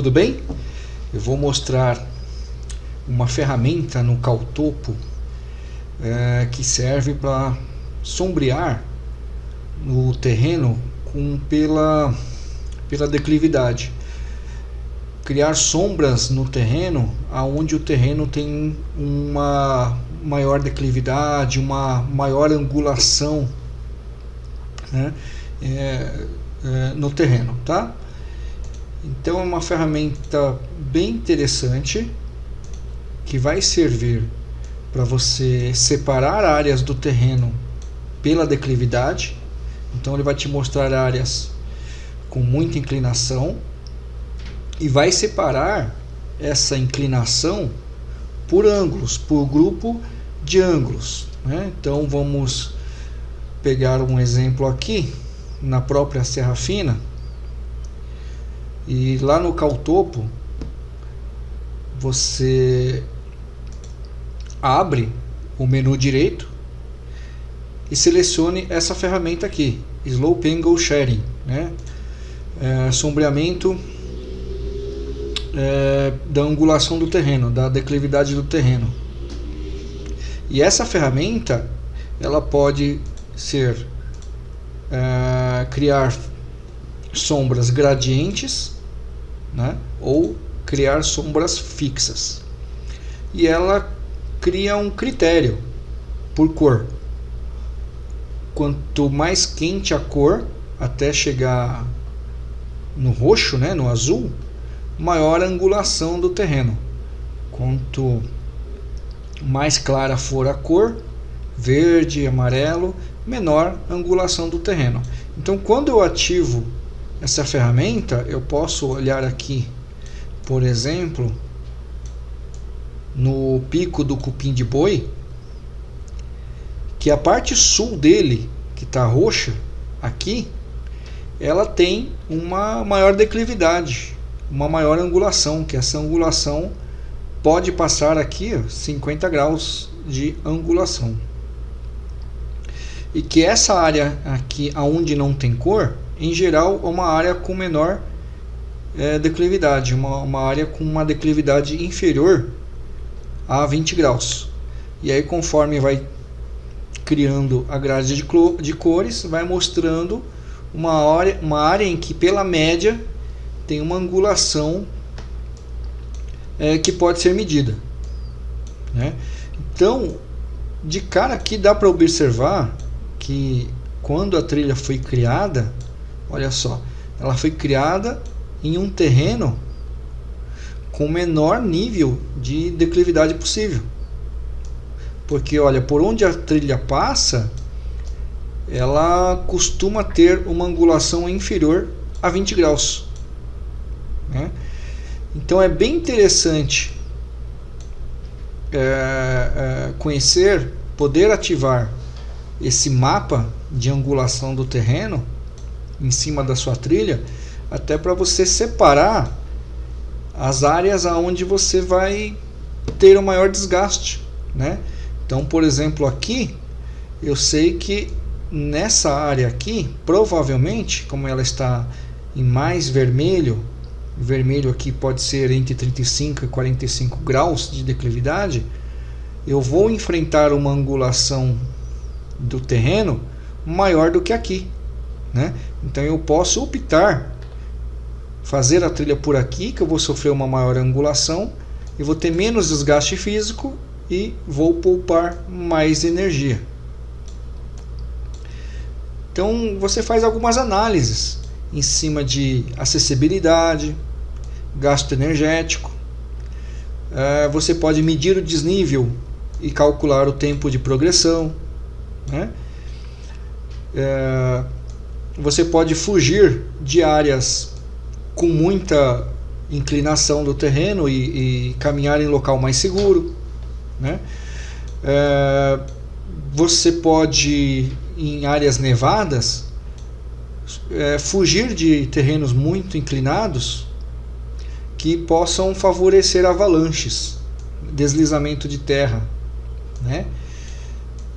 Tudo bem? Eu vou mostrar uma ferramenta no Caltopo é, que serve para sombrear o terreno com, pela, pela declividade. Criar sombras no terreno aonde o terreno tem uma maior declividade, uma maior angulação né, é, é, no terreno, tá? Então é uma ferramenta bem interessante que vai servir para você separar áreas do terreno pela declividade. Então ele vai te mostrar áreas com muita inclinação e vai separar essa inclinação por ângulos, por grupo de ângulos. Né? Então vamos pegar um exemplo aqui na própria Serra Fina e lá no Caltopo você abre o menu direito e selecione essa ferramenta aqui, Slope Angle Sharing, né? É, sombreamento é, da angulação do terreno, da declividade do terreno. E essa ferramenta ela pode ser é, criar sombras gradientes né, ou criar sombras fixas. E ela cria um critério por cor. Quanto mais quente a cor, até chegar no roxo, né, no azul, maior a angulação do terreno. Quanto mais clara for a cor, verde, amarelo, menor a angulação do terreno. Então, quando eu ativo essa ferramenta, eu posso olhar aqui, por exemplo, no pico do cupim de boi, que a parte sul dele, que está roxa, aqui, ela tem uma maior declividade, uma maior angulação, que essa angulação pode passar aqui 50 graus de angulação. E que essa área aqui, aonde não tem cor, em geral, uma área com menor é, declividade, uma, uma área com uma declividade inferior a 20 graus. E aí, conforme vai criando a grade de, de cores, vai mostrando uma área, uma área em que, pela média, tem uma angulação é, que pode ser medida. Né? Então, de cara aqui dá para observar que quando a trilha foi criada, Olha só, ela foi criada em um terreno com o menor nível de declividade possível. Porque olha, por onde a trilha passa, ela costuma ter uma angulação inferior a 20 graus. Né? Então é bem interessante é, é, conhecer, poder ativar esse mapa de angulação do terreno em cima da sua trilha, até para você separar as áreas aonde você vai ter o maior desgaste, né? Então, por exemplo, aqui eu sei que nessa área aqui, provavelmente, como ela está em mais vermelho, vermelho aqui pode ser entre 35 e 45 graus de declividade, eu vou enfrentar uma angulação do terreno maior do que aqui. Né? Então eu posso optar fazer a trilha por aqui, que eu vou sofrer uma maior angulação e vou ter menos desgaste físico e vou poupar mais energia. Então você faz algumas análises em cima de acessibilidade, gasto energético. É, você pode medir o desnível e calcular o tempo de progressão. Né? Você pode fugir de áreas com muita inclinação do terreno e, e caminhar em local mais seguro. Né? É, você pode, em áreas nevadas, é, fugir de terrenos muito inclinados que possam favorecer avalanches, deslizamento de terra. Né?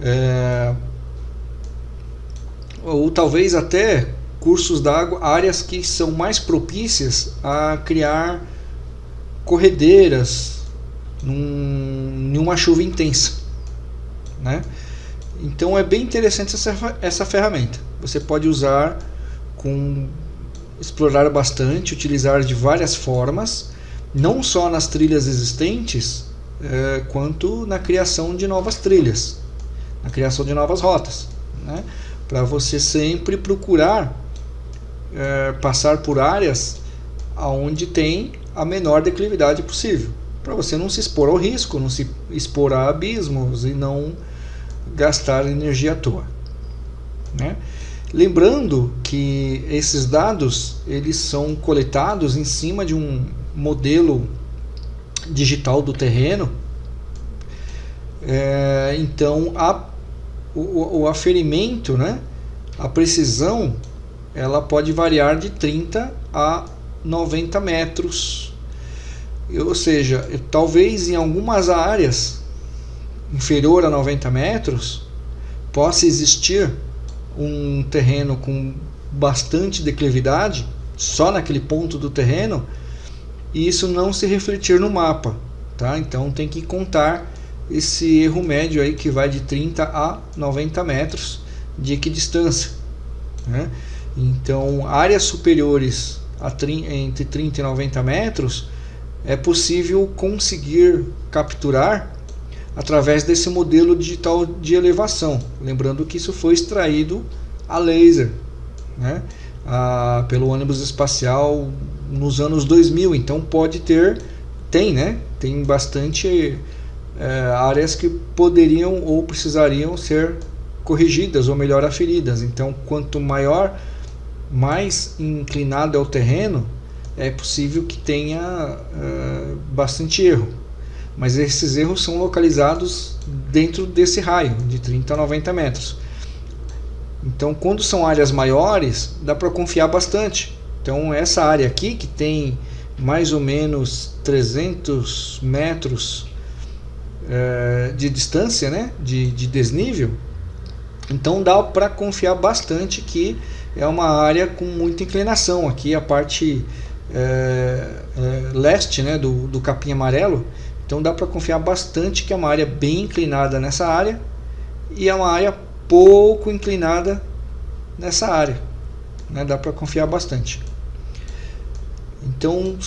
É, ou talvez até cursos d'água, áreas que são mais propícias a criar corredeiras num, numa chuva intensa. Né? Então é bem interessante essa, essa ferramenta. Você pode usar com explorar bastante, utilizar de várias formas, não só nas trilhas existentes, é, quanto na criação de novas trilhas, na criação de novas rotas. Né? Para você sempre procurar é, passar por áreas onde tem a menor declividade possível, para você não se expor ao risco, não se expor a abismos e não gastar energia à toa. Né? Lembrando que esses dados eles são coletados em cima de um modelo digital do terreno, é, então a, o, o aferimento, né, a precisão, ela pode variar de 30 a 90 metros, ou seja, talvez em algumas áreas inferior a 90 metros possa existir um terreno com bastante declividade, só naquele ponto do terreno, e isso não se refletir no mapa. Tá? Então tem que contar esse erro médio aí que vai de 30 a 90 metros de equidistância. Né? Então áreas superiores a entre 30 e 90 metros é possível conseguir capturar através desse modelo digital de elevação. Lembrando que isso foi extraído a laser né? a, pelo ônibus espacial nos anos 2000. Então pode ter, tem, né? tem bastante é, áreas que poderiam ou precisariam ser corrigidas ou melhor aferidas. Então quanto maior, mais inclinado é o terreno, é possível que tenha é, bastante erro mas esses erros são localizados dentro desse raio de 30 a 90 metros. Então, quando são áreas maiores, dá para confiar bastante. Então, essa área aqui, que tem mais ou menos 300 metros é, de distância, né, de, de desnível, então dá para confiar bastante que é uma área com muita inclinação. Aqui a parte é, é, leste né, do, do capim amarelo então dá para confiar bastante que é uma área bem inclinada nessa área e é uma área pouco inclinada nessa área. Né? Dá para confiar bastante. Então,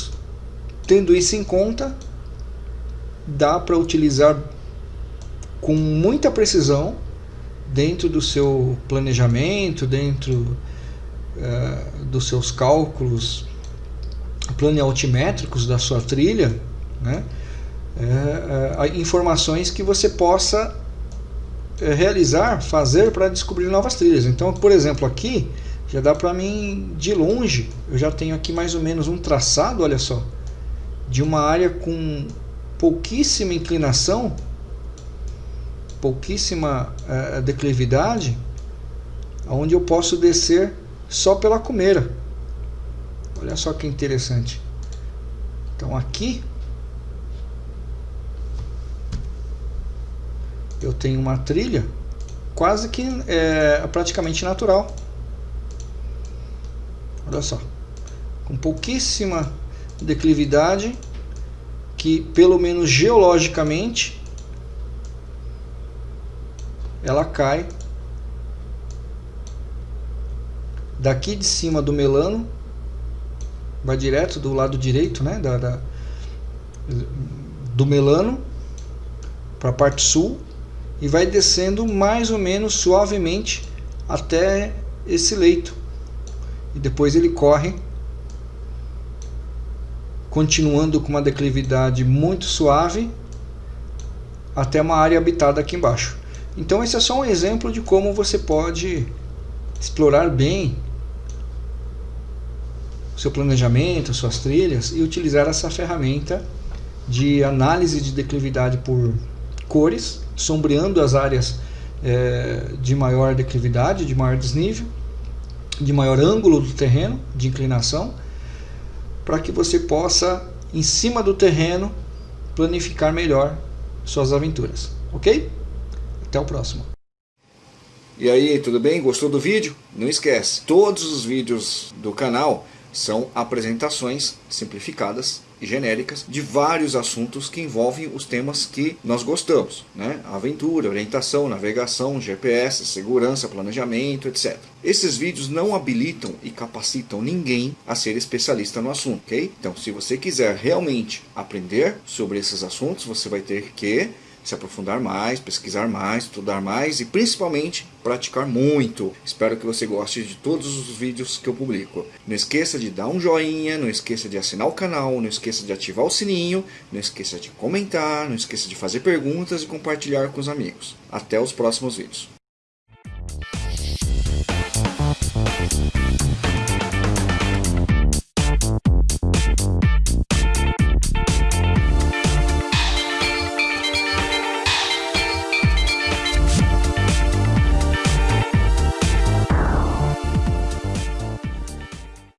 tendo isso em conta, dá para utilizar com muita precisão dentro do seu planejamento, dentro uh, dos seus cálculos planealtimétricos da sua trilha, né? é, é, informações que você possa realizar, fazer para descobrir novas trilhas. Então, por exemplo, aqui já dá para mim de longe, eu já tenho aqui mais ou menos um traçado, olha só, de uma área com pouquíssima inclinação, pouquíssima é, declividade, onde eu posso descer só pela comeira. Olha só que interessante. Então aqui eu tenho uma trilha quase que é, praticamente natural. Olha só, com pouquíssima declividade, que pelo menos geologicamente ela cai daqui de cima do melano, vai direto do lado direito, né, da, da do melano para a parte sul e vai descendo mais ou menos suavemente até esse leito. E depois ele corre, continuando com uma declividade muito suave até uma área habitada aqui embaixo. Então esse é só um exemplo de como você pode explorar bem o seu planejamento, suas trilhas e utilizar essa ferramenta de análise de declividade por cores sombreando as áreas é, de maior declividade, de maior desnível, de maior ângulo do terreno, de inclinação, para que você possa, em cima do terreno, planificar melhor suas aventuras. Ok? Até o próximo. E aí, tudo bem? Gostou do vídeo? Não esquece, todos os vídeos do canal são apresentações simplificadas e genéricas de vários assuntos que envolvem os temas que nós gostamos, né? Aventura, orientação, navegação, GPS, segurança, planejamento, etc. Esses vídeos não habilitam e capacitam ninguém a ser especialista no assunto, ok? Então, se você quiser realmente aprender sobre esses assuntos, você vai ter que se aprofundar mais, pesquisar mais, estudar mais e principalmente praticar muito. Espero que você goste de todos os vídeos que eu publico. Não esqueça de dar um joinha, não esqueça de assinar o canal, não esqueça de ativar o sininho, não esqueça de comentar, não esqueça de fazer perguntas e compartilhar com os amigos. Até os próximos vídeos.